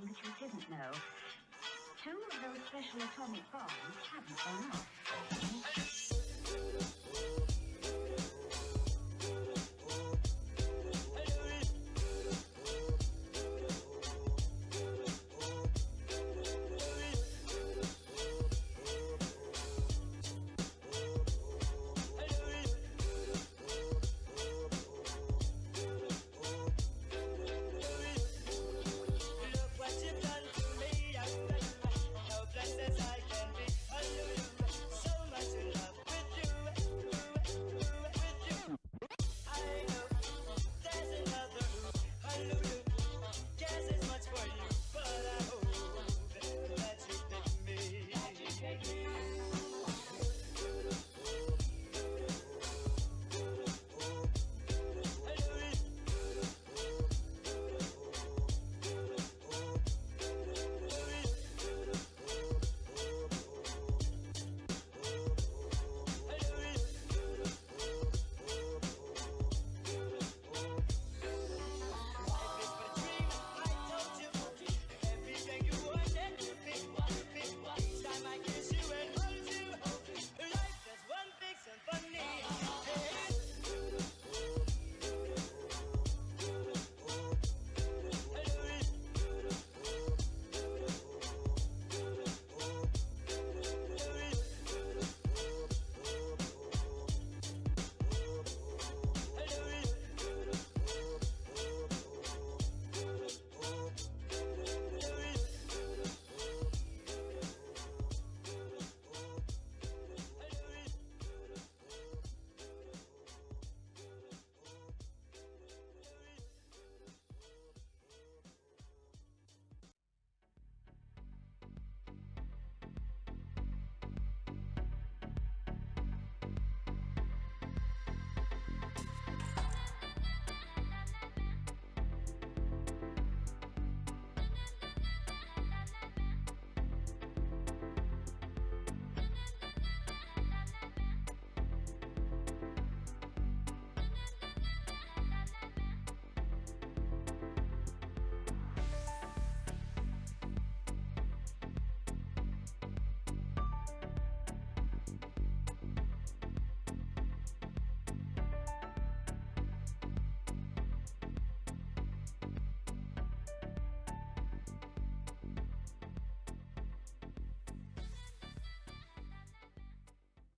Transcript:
that you didn't know. Two of those special atomic bombs haven't gone off.